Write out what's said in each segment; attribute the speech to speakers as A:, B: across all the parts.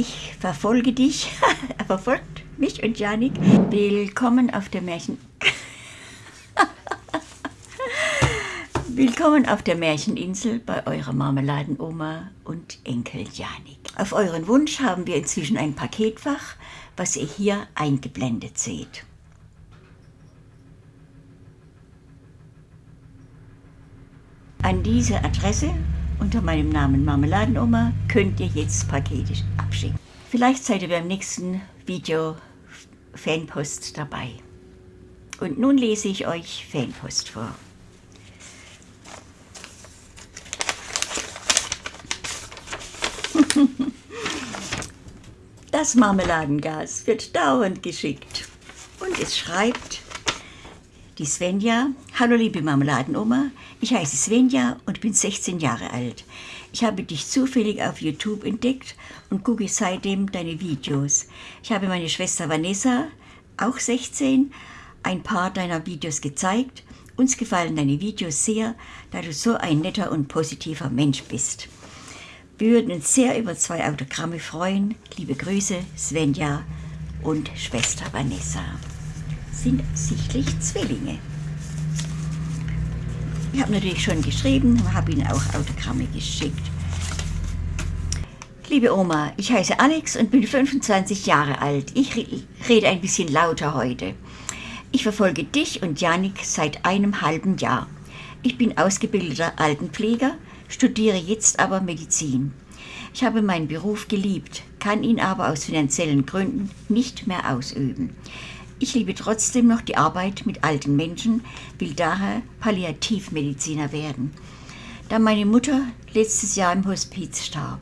A: Ich verfolge dich, er verfolgt mich und Janik. Willkommen auf der Märchen... Willkommen auf der Märcheninsel bei eurer Marmeladenoma und Enkel Janik. Auf euren Wunsch haben wir inzwischen ein Paketfach, was ihr hier eingeblendet seht. An diese Adresse unter meinem Namen Marmeladenoma könnt ihr jetzt Pakete abschicken. Vielleicht seid ihr beim nächsten Video Fanpost dabei. Und nun lese ich euch Fanpost vor. Das Marmeladengas wird dauernd geschickt. Und es schreibt die Svenja. Hallo liebe Marmeladenoma, ich heiße Svenja und bin 16 Jahre alt. Ich habe dich zufällig auf YouTube entdeckt und gucke seitdem deine Videos. Ich habe meine Schwester Vanessa, auch 16, ein paar deiner Videos gezeigt. Uns gefallen deine Videos sehr, da du so ein netter und positiver Mensch bist. Wir würden uns sehr über zwei Autogramme freuen. Liebe Grüße, Svenja und Schwester Vanessa sind sichtlich Zwillinge. Ich habe natürlich schon geschrieben, habe Ihnen auch Autogramme geschickt. Liebe Oma, ich heiße Alex und bin 25 Jahre alt. Ich rede ein bisschen lauter heute. Ich verfolge dich und Janik seit einem halben Jahr. Ich bin ausgebildeter Altenpfleger, studiere jetzt aber Medizin. Ich habe meinen Beruf geliebt, kann ihn aber aus finanziellen Gründen nicht mehr ausüben. Ich liebe trotzdem noch die Arbeit mit alten Menschen, will daher Palliativmediziner werden, da meine Mutter letztes Jahr im Hospiz starb.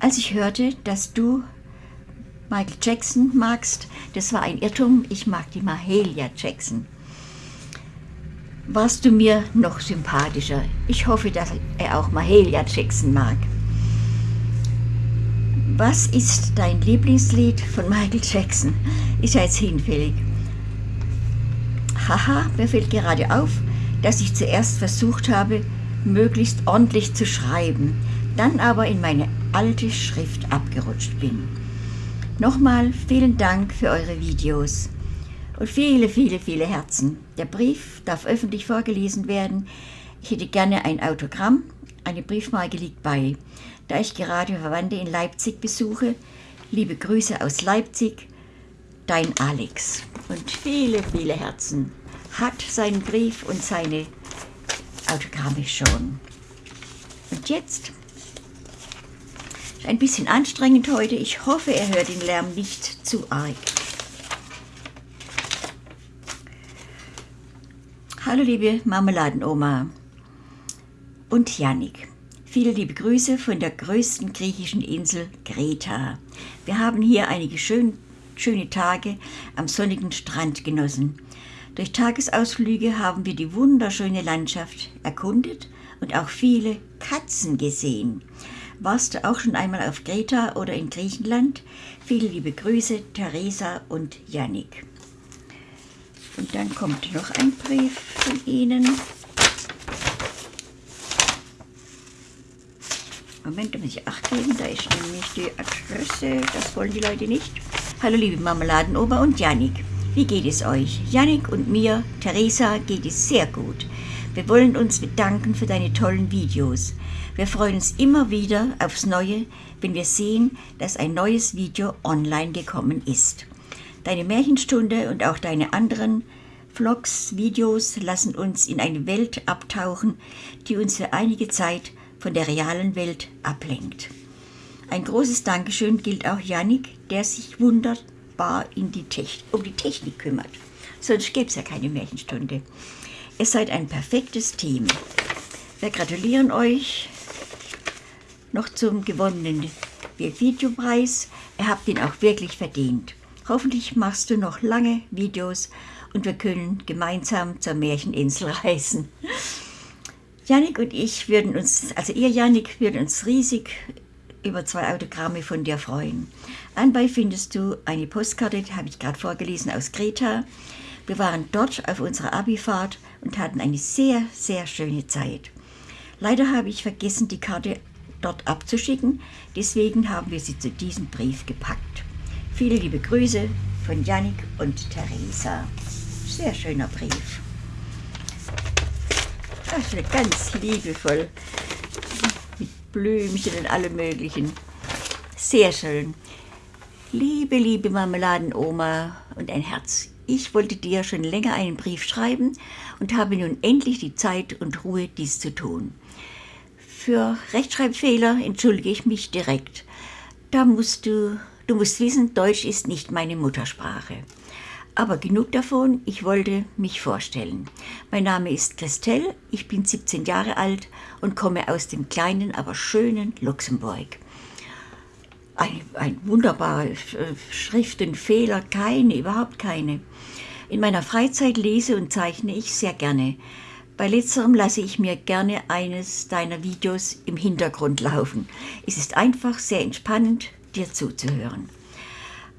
A: Als ich hörte, dass du Michael Jackson magst, das war ein Irrtum, ich mag die Mahalia Jackson. Warst du mir noch sympathischer. Ich hoffe, dass er auch Mahalia Jackson mag. Was ist dein Lieblingslied von Michael Jackson? Ist ja jetzt hinfällig. Haha, mir fällt gerade auf, dass ich zuerst versucht habe, möglichst ordentlich zu schreiben, dann aber in meine alte Schrift abgerutscht bin. Nochmal vielen Dank für eure Videos und viele, viele, viele Herzen. Der Brief darf öffentlich vorgelesen werden. Ich hätte gerne ein Autogramm, eine Briefmarke liegt bei. Da ich gerade Verwandte in Leipzig besuche, liebe Grüße aus Leipzig, dein Alex. Und viele, viele Herzen hat seinen Brief und seine Autogramme schon. Und jetzt ein bisschen anstrengend heute. Ich hoffe, er hört den Lärm nicht zu arg. Hallo liebe Marmeladenoma und Janik. Viele liebe Grüße von der größten griechischen Insel Kreta. Wir haben hier einige schön, schöne Tage am sonnigen Strand genossen. Durch Tagesausflüge haben wir die wunderschöne Landschaft erkundet und auch viele Katzen gesehen. Warst du auch schon einmal auf Kreta oder in Griechenland? Viele liebe Grüße, Theresa und Yannick. Und dann kommt noch ein Brief von Ihnen. Moment, da muss ich Acht geben, da ist nämlich die Adresse, das wollen die Leute nicht. Hallo liebe Marmeladenober und Janik, wie geht es euch? Janik und mir, Theresa, geht es sehr gut. Wir wollen uns bedanken für deine tollen Videos. Wir freuen uns immer wieder aufs Neue, wenn wir sehen, dass ein neues Video online gekommen ist. Deine Märchenstunde und auch deine anderen Vlogs, Videos lassen uns in eine Welt abtauchen, die uns für einige Zeit von der realen Welt ablenkt. Ein großes Dankeschön gilt auch Yannick, der sich wunderbar die um die Technik kümmert. Sonst gäbe es ja keine Märchenstunde. Ihr seid ein perfektes Team. Wir gratulieren euch noch zum gewonnenen Videopreis. Ihr habt ihn auch wirklich verdient. Hoffentlich machst du noch lange Videos und wir können gemeinsam zur Märcheninsel reisen. Janik und ich würden uns, also ihr Janik, würden uns riesig über zwei Autogramme von dir freuen. Anbei findest du eine Postkarte, die habe ich gerade vorgelesen, aus Kreta. Wir waren dort auf unserer Abifahrt und hatten eine sehr, sehr schöne Zeit. Leider habe ich vergessen, die Karte dort abzuschicken. Deswegen haben wir sie zu diesem Brief gepackt. Viele liebe Grüße von Janik und Theresa. Sehr schöner Brief. Das ist ganz liebevoll. Blümchen und allem möglichen. Sehr schön. Liebe, liebe Marmeladenoma und ein Herz. Ich wollte dir schon länger einen Brief schreiben und habe nun endlich die Zeit und Ruhe, dies zu tun. Für Rechtschreibfehler entschuldige ich mich direkt. Da musst du, du musst wissen, Deutsch ist nicht meine Muttersprache. Aber genug davon, ich wollte mich vorstellen. Mein Name ist Christelle, ich bin 17 Jahre alt und komme aus dem kleinen, aber schönen Luxemburg. Ein, ein wunderbarer Schriftenfehler, keine, überhaupt keine. In meiner Freizeit lese und zeichne ich sehr gerne. Bei letzterem lasse ich mir gerne eines deiner Videos im Hintergrund laufen. Es ist einfach sehr entspannend, dir zuzuhören.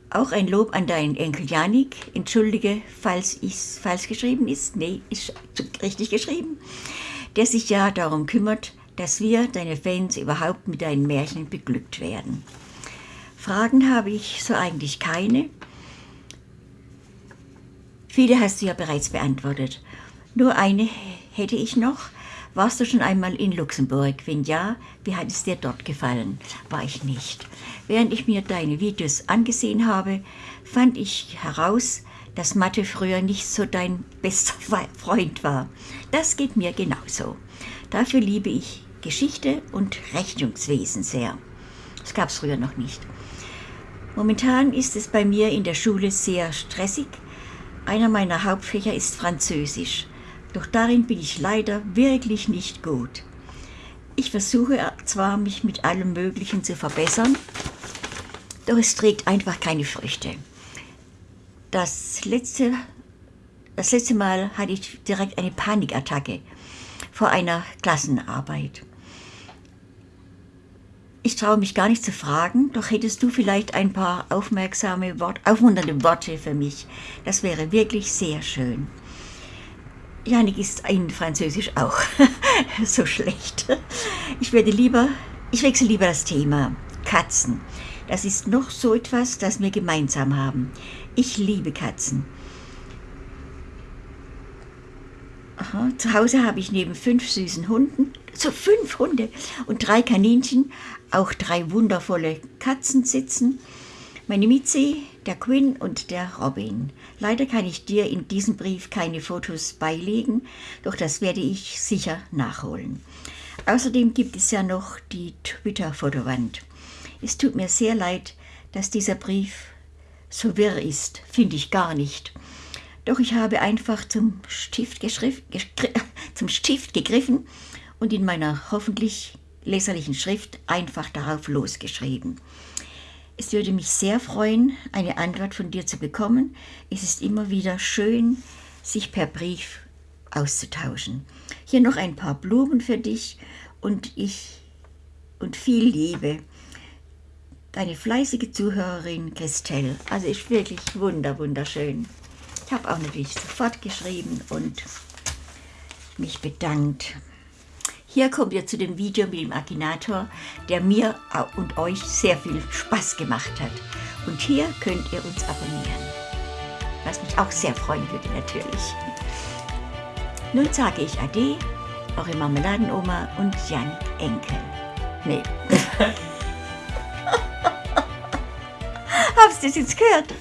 A: Auch ein Lob an deinen Enkel Janik. Entschuldige, falls es falsch geschrieben ist. Nee, ist richtig geschrieben. Der sich ja darum kümmert, dass wir, deine Fans, überhaupt mit deinen Märchen beglückt werden. Fragen habe ich so eigentlich keine. Viele hast du ja bereits beantwortet. Nur eine hätte ich noch. Warst du schon einmal in Luxemburg? Wenn ja, wie hat es dir dort gefallen? War ich nicht. Während ich mir deine Videos angesehen habe, fand ich heraus, dass Mathe früher nicht so dein bester Freund war. Das geht mir genauso. Dafür liebe ich Geschichte und Rechnungswesen sehr. Das gab es früher noch nicht. Momentan ist es bei mir in der Schule sehr stressig. Einer meiner Hauptfächer ist Französisch. Doch darin bin ich leider wirklich nicht gut. Ich versuche zwar, mich mit allem Möglichen zu verbessern, doch es trägt einfach keine Früchte. Das letzte, das letzte Mal hatte ich direkt eine Panikattacke vor einer Klassenarbeit. Ich traue mich gar nicht zu fragen, doch hättest du vielleicht ein paar aufmerksame, Wort, aufmunternde Worte für mich. Das wäre wirklich sehr schön. Janik ist in Französisch auch so schlecht. Ich werde lieber, ich wechsle lieber das Thema. Katzen. Das ist noch so etwas, das wir gemeinsam haben. Ich liebe Katzen. Aha, zu Hause habe ich neben fünf süßen Hunden, so fünf Hunde und drei Kaninchen, auch drei wundervolle Katzen sitzen. Meine Mitzi, der Quinn und der Robin. Leider kann ich dir in diesem Brief keine Fotos beilegen, doch das werde ich sicher nachholen. Außerdem gibt es ja noch die Twitter-Fotowand. Es tut mir sehr leid, dass dieser Brief so wirr ist, finde ich gar nicht. Doch ich habe einfach zum Stift, zum Stift gegriffen und in meiner hoffentlich leserlichen Schrift einfach darauf losgeschrieben. Es würde mich sehr freuen, eine Antwort von dir zu bekommen. Es ist immer wieder schön, sich per Brief auszutauschen. Hier noch ein paar Blumen für dich und ich und viel Liebe. Deine fleißige Zuhörerin Christelle. Also ist wirklich wunder, wunderschön. Ich habe auch natürlich sofort geschrieben und mich bedankt. Hier kommen wir zu dem Video mit dem Akinator, der mir und euch sehr viel Spaß gemacht hat. Und hier könnt ihr uns abonnieren. Was mich auch sehr freuen würde natürlich. Nun sage ich Ade, eure Marmeladenoma und Jan Enkel. Nee. Habst du das jetzt gehört?